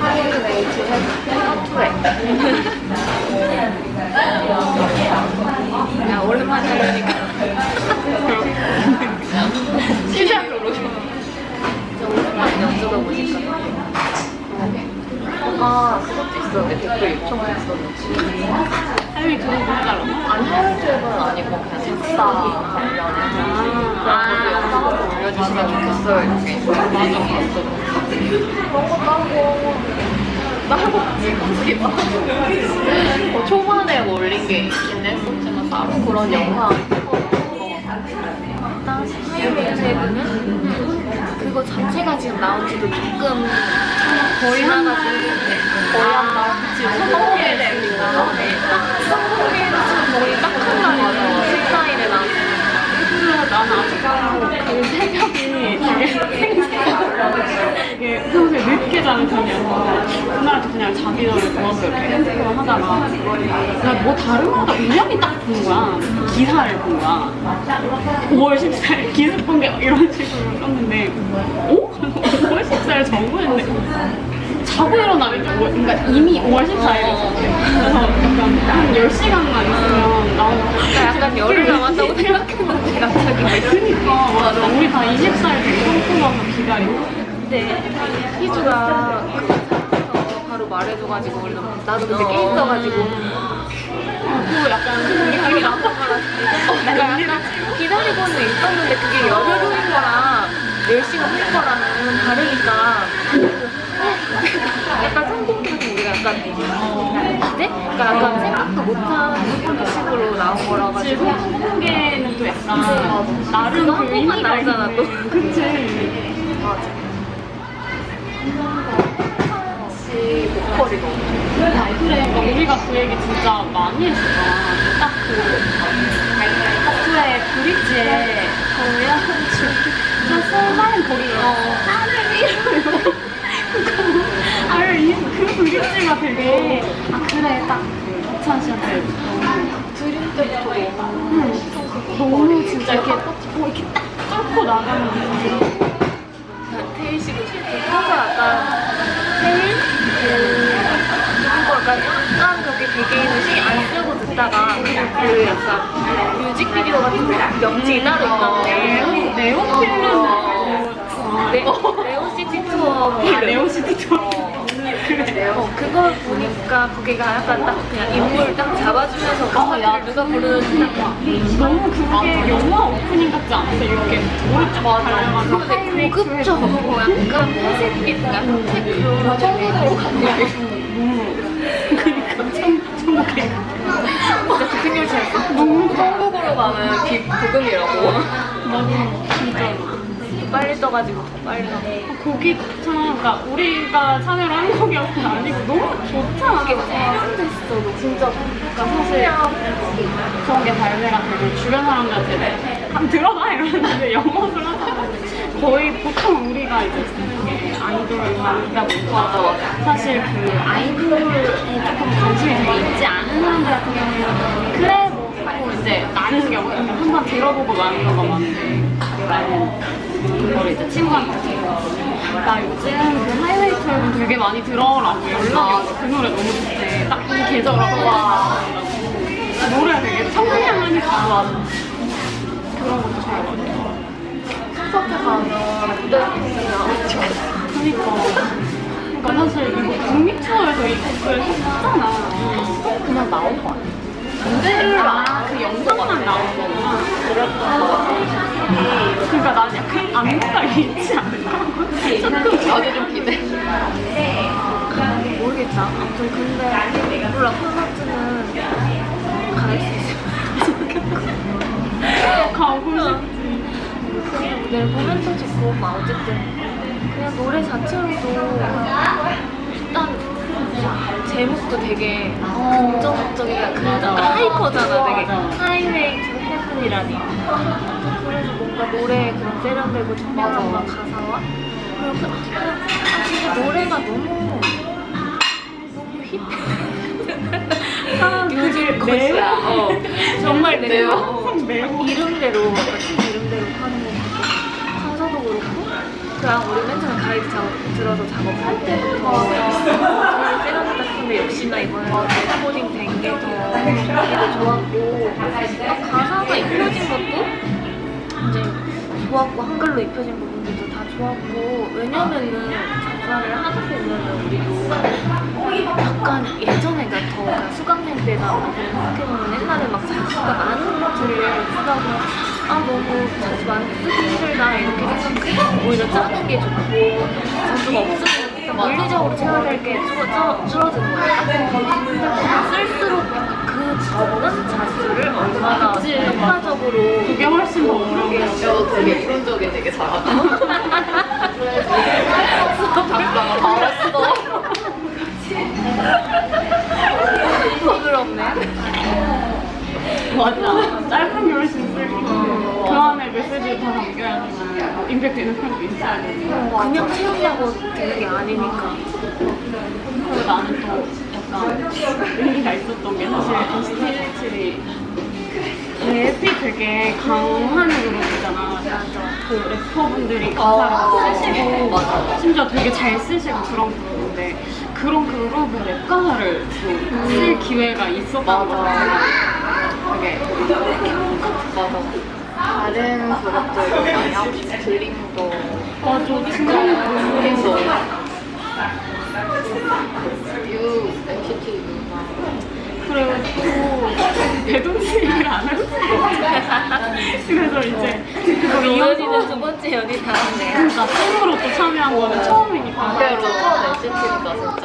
하이웨이트 투에. 야 오랜만에 연주다 보니까. 뭔가 그것도 있었는데 댓글 요청했었는지. 하율이 그거 보내달라고? 아니 하이웨이트는 아니고 그냥 관련해서. 아, 올려주시면 좋겠어요. 이렇게. 그런 것도 하고. 나하고 어떻게 막. 어, 초반에 뭐 올린 게 있긴 했었지만, 따로 그런 영상. 당시 하이웨이트는 그거 자체가 지금 나온 지도 조금 거의 하나가지고 거의 한 달. 그치, 성공에 되니까. 성공에는 거의 딱한 달이죠. 14일에 나왔으니까. 그래서 나는 아직 새벽이 되게 평소에 늦게 자는 편이어서 그날도 그냥 자기 전에 누워서 이렇게 핸드폰 하다가 나뭐 다른 거다 우연히 딱 본 거야. 기사를 본 거야. 5월 14일 기사 본 게 이런 식으로 썼는데 어? 5월 14일 정보였네. 자고 일어나면 이제 5월, 그러니까 이미 5월 14일이었어. 그래서 약간 한 10시간만 있으면 나오고. 약간 열흘 남았다고 생각했는데 갑자기 그니까 맞아. 우리 다 24일 되게 성공하고 기다리고. 근데 희주가 사서 바로 말해줘가지고 우리 나도 그때 게임 써가지고 또 약간 나쁜 거라 내가 약간 기다리고는 있었는데 그게 열흘 후인 약간 나름 그거 한그 의미가 나오잖아. 또. 그치 맞아 혹시 목걸이 너무 아, 그래 우리가 그 얘기 진짜 많이 했었잖아 딱그 하트의 브릿지에 거야 저 설마인 거기 하늘 이러요 아유 이그 브릿지가 되게 아 그래 딱 박찬 씨한테 너무 드림 때부터 너무 너무 진짜 이렇게 뭐 이렇게 딱 뚫고 나가는 느낌. 테일 씨도 실제 평소 약간 테일 그 이거 약간 약간 그렇게 개개인을 신경 안 쓰고 듣다가 그 약간 뮤직비디오 같은 거 명칭이 따로 있던데 네오 필름 네, 네오시티 필름 네오시티. 그래. 어, 그걸 보니까 거기가 약간 딱 그냥 인물 딱 잡아주면서 어, 야 누가 부르는지 딱 너무 그게 영화 오프닝 같지 않았어? 이렇게 오른쪽 근데 고급져. 약간 회색빛 약간 테크로 청소로 가는 그니까 참 천국에 진짜 같은 천국으로 가는 비 진짜. 빨리 떠가지고 더 빨리 가고 거기 참 그러니까 우리가 참여를 한 곡이었은 아니고 너무 좋잖아. 세련됐어 진짜. 그러니까 사실 그런 게 발매가 되고 주변 사람들한테 한번 들어봐 이러는데 영업을 하다가 거의 보통 우리가 이제 쓰는 게 아이돌 음악이다 보니까 사실 그 아이돌에 조금 관심이 되게 있지 않은 사람들 같은 경우에는 그래 나는 경우에 한번 들어보고 마는 거가 많은데 나는 이걸 이제 친구한테 나 요즘 그 하이웨이트 앨범 되게 많이 들어라고 연락이 와서 그 노래 너무 좋대. 딱 이 계절하고. 와. 노래 되게 청량하니까 그런 것도 좋아가지고 콘서트 가면 무대 있으면 그니까. 그러니까 사실 이거 국립 투어에서 이 곡을 했잖아. 그냥 나온 거 아니야? 무대를 아그 영상만 나온 거구나. 같아 그러니까 난 약간 안무가 있지 않을까? 나도 좀 기대. 모르겠다. 아무튼 근데 몰라 콘서트는 갈 수 있으면 좋겠고 가고 싶지. 보면 또 좋고 막 어쨌든 그냥 노래 자체로도 일단 제목도 되게 긍정적이야 그 약간 hyper잖아 되게. Highway to Heaven이라니. 그래서 뭔가 노래에 그런 세련되고 청량함과 가사와? 그리고 그, 아, 진짜 노래가 너무 너무 힙해 사람 요즘 것이야 어, 정말 매워? 매워. 이름대로 약간 팀 이름대로 하는 거 그냥 우리 맨 처음에 가이드 작업 들어서 작업할 때부터 이번에 레코딩 된게 더 좋았고 가사가 입혀진 것도 이제 좋았고 한글로 입혀진 부분들도 다 좋았고 왜냐면은 작사를 하다 보면은 우리도 약간 예전 수강생 때나 생각해보면 옛날에 막 자수가 많은 것들을 쓰다가 아 너무 자수 많이 쓰기 힘들다 이렇게 생각해 오히려 짜는 게 좋고 자수가 없으면 물리적으로 채워야 될게 줄어드는 거야. 근데 그거 쓸수록 그 적은 자수를 얼마나 효과적으로 그게 훨씬 더 어려운 게. 저 되게 이론적인 되게 잘하다. 맞아. 짧은 게 훨씬 쓸고 그 안에 메시지를 다 담겨야 되잖아요. 임팩트 있는 편도 있어야 되지. 그냥 채우려고 되는 게 아니니까. 그리고 나는 또 약간 의미가 있었던 게 사실 NCT 127이 랩이 되게 강한 그룹이잖아. 그 래퍼분들이 가사를 쓰시고 맞아. 심지어 되게 잘 쓰시고 그런 그룹인데 그런 그룹의 랩 가사를 또쓸 기회가 맞아. 거잖아. 되게 맞아. 다른 그룹들도 많이 하고 드림도 맞아 드림도 유 NCT 유나 그리고 또 배동씨 얘기를 안 했어. 그래서 이제 그거 이어서 두 번째 연이 다음네. 진짜 팬으로 또 참여한 거는 처음이니까. 그대로 첫 NCT니까 진짜